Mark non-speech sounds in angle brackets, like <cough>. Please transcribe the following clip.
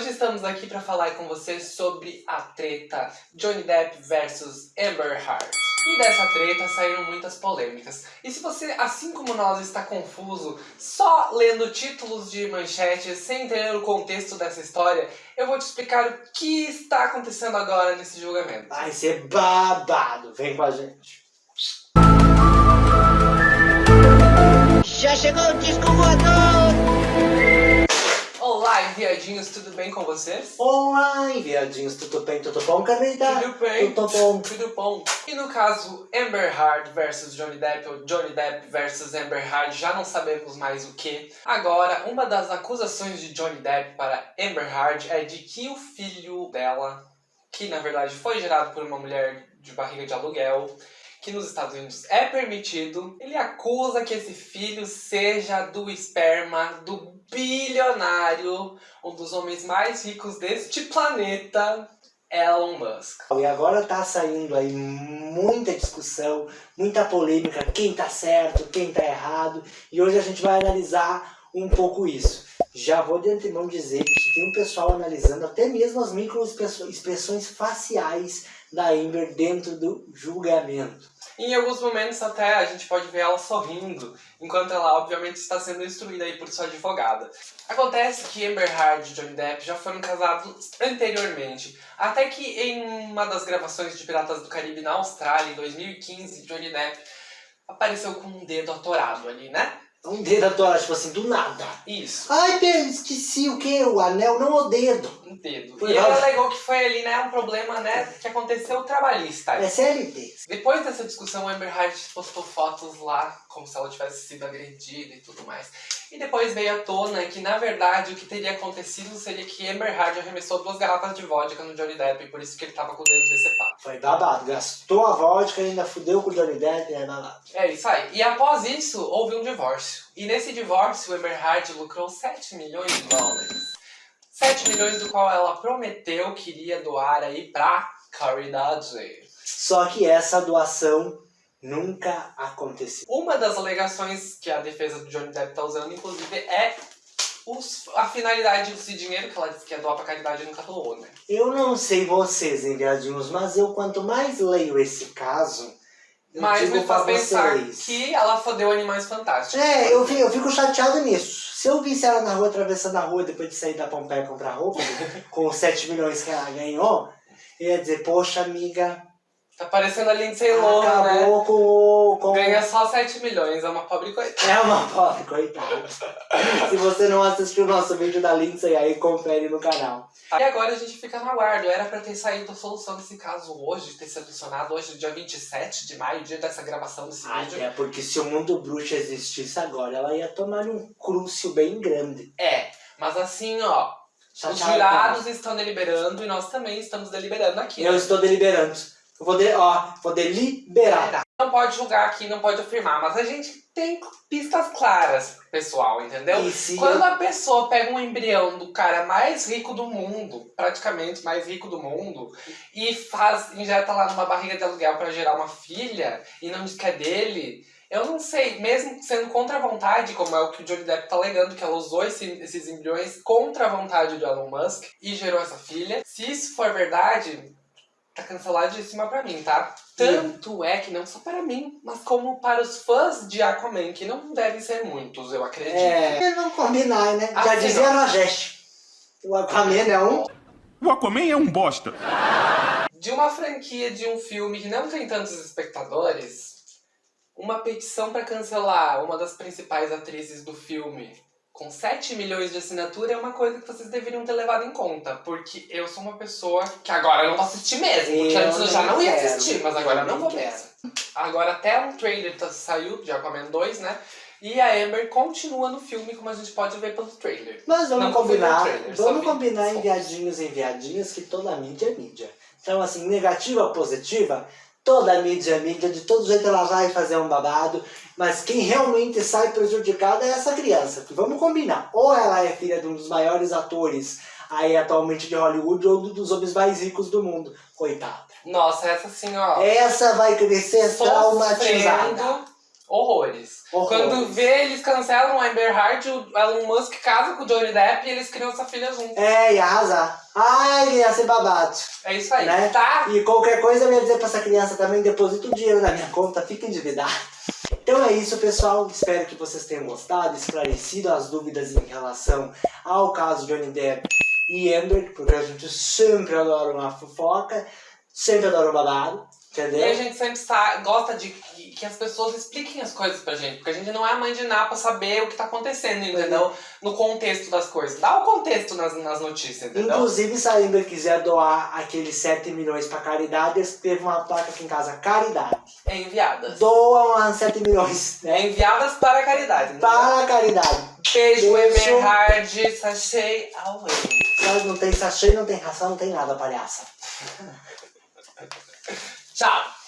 Hoje estamos aqui para falar com vocês sobre a treta Johnny Depp versus Amber Heard. E dessa treta saíram muitas polêmicas. E se você, assim como nós, está confuso só lendo títulos de manchetes sem entender o contexto dessa história, eu vou te explicar o que está acontecendo agora nesse julgamento. Vai ser babado, vem com a gente. Já chegou o disco voador! Olá, enviadinhos, tudo bem com vocês? Olá, enviadinhos, tudo bem, tudo bom, Camila? Tudo bem, Tudo bom. tudo bom. E no caso Amber Heard versus Johnny Depp, ou Johnny Depp versus Amber Heard, já não sabemos mais o que. Agora, uma das acusações de Johnny Depp para Amber Heard é de que o filho dela, que na verdade foi gerado por uma mulher de barriga de aluguel, que nos Estados Unidos é permitido, ele acusa que esse filho seja do esperma do bilionário, um dos homens mais ricos deste planeta, Elon Musk. E agora tá saindo aí muita discussão, muita polêmica, quem tá certo, quem tá errado, e hoje a gente vai analisar um pouco isso. Já vou de antemão dizer que tem um pessoal analisando até mesmo as microexpressões faciais da Amber dentro do julgamento. Em alguns momentos até a gente pode ver ela sorrindo, enquanto ela obviamente está sendo instruída aí por sua advogada. Acontece que Amber Heard e Johnny Depp já foram casados anteriormente, até que em uma das gravações de Piratas do Caribe na Austrália, em 2015, Johnny Depp apareceu com um dedo atorado ali, né? Um dedo atorado, tipo assim, do nada. Isso. Ai, Pedro, esqueci o que? O anel, não o dedo. Um dedo. Foi e ela lá. alegou que foi ali, né, um problema, né, que aconteceu trabalhista. É CLT. Depois dessa discussão, a Amber Heard postou fotos lá, como se ela tivesse sido agredida e tudo mais. E depois veio à tona que, na verdade, o que teria acontecido seria que Amber Heard arremessou duas garrafas de vodka no Johnny Depp, e por isso que ele tava com o dedo decepado. Foi babado. Gastou a vodka, ainda fudeu com o Johnny Depp, é babado. É isso aí. E após isso, houve um divórcio. E nesse divórcio, Amber Heard lucrou 7 milhões de dólares. 7 milhões do qual ela prometeu que iria doar aí pra caridade. Só que essa doação nunca aconteceu. Uma das alegações que a defesa do Johnny Depp tá usando, inclusive, é os- a finalidade desse dinheiro que ela disse que ia doar pra caridade e nunca doou, né? Eu não sei vocês, enviadinhos, mas eu quanto mais leio esse caso, digo me faz pensar vocês. que ela fodeu animais fantásticos. É, eu fico, eu fico chateado nisso. Se eu visse ela na rua, atravessando a rua, depois de sair da Pompeia comprar roupa, <laughs> com os 7 milhões que ela ganhou, eu ia dizer, poxa, amiga, Tá parecendo a Lindsay Lohan, né? acabou com, com... Ganha só 7 milhões, é uma pobre coitada. É uma pobre, coitada. Se você não assistiu o nosso vídeo da Lindsay, aí confere no canal. E agora a gente fica no aguardo. Era pra ter saído a solução desse caso hoje, ter sido adicionado hoje, dia 27 de maio, dia dessa gravação desse vídeo. Até porque se o mundo bruxo existisse agora, ela ia tomar um crucio bem grande. É, mas assim, ó, os jurados estão deliberando e nós também estamos deliberando aqui. Eu estou deliberando. Eu vou, de, ó, vou deliberar. Não pode julgar aqui, não pode afirmar, mas a gente tem pistas claras, pessoal, entendeu? Quando a pessoa pega um embrião do cara mais rico do mundo, praticamente mais rico do mundo, e faz, injeta lá numa barriga de aluguel pra gerar uma filha, e não diz que é dele, eu não sei, mesmo sendo contra a vontade, como é o que o Johnny Depp tá alegando, que ela usou esse- esses embriões contra a vontade do Elon Musk e gerou essa filha, se isso for verdade, tá canceladíssima pra mim, tá? Tanto é que não só para mim, mas como para os fãs de Aquaman, que não devem ser muitos, eu acredito. É, não combinar, né? Já Assim, dizia a Rajesh. O Aquaman é um... O Aquaman é um bosta. De uma franquia de um filme que não tem tantos espectadores, uma petição para cancelar uma das principais atrizes do filme com 7 milhões de assinatura é uma coisa que vocês deveriam ter levado em conta. Porque eu sou uma pessoa que agora eu não vou assistir mesmo. Porque Eu antes eu já não ia quero, assistir, mas agora eu não vou quero. mesmo. Agora até um trailer tá- saiu de Aquaman 2, né? E a Amber continua no filme, como a gente pode ver pelo trailer. Mas vamos Não combinar, trailer, vamos combinar em viadinhos em viadinhos que toda mídia é mídia. Então assim, negativa positiva, toda mídia é mídia, de todo jeito ela vai fazer um babado, mas quem realmente sai prejudicada é essa criança. Que vamos combinar, ou ela é filha de um dos maiores atores aí atualmente de Hollywood, ou um dos homens mais ricos do mundo. Coitada. Nossa, essa ó. Essa vai crescer traumatizada. Horrores. Horrores. Quando vê, eles cancelam o Amber Heard, o Elon Musk casa com o Johnny Depp e eles criam essa filha junto. É, e arrasar. Ai, ia ser babado. É isso aí, Né? tá? E qualquer coisa eu ia dizer pra essa criança também, deposita o dinheiro na minha conta, fica endividado. Então é isso, pessoal. Espero que vocês tenham gostado, esclarecido as dúvidas em relação ao caso Johnny Depp e Amber, porque a gente sempre adora uma fofoca, sempre adora um babado, E a entendeu? gente sempre gosta de que, as pessoas expliquem as coisas pra gente, porque a gente não é mãe de nada pra saber o que tá acontecendo, entendeu? No contexto das coisas. Dá o contexto nas, nas notícias, entendeu? Inclusive, se a Amber quiser doar aqueles 7 milhões pra caridade, teve uma placa aqui em casa, caridade. É enviadas. Doam as 7 milhões, né? É enviadas para a caridade. entendeu? Para a caridade. Beijo, Beijo. Emerhard, sachê away. Se não tem sachê, não tem ração, não tem nada, palhaça. <laughs> Tchau.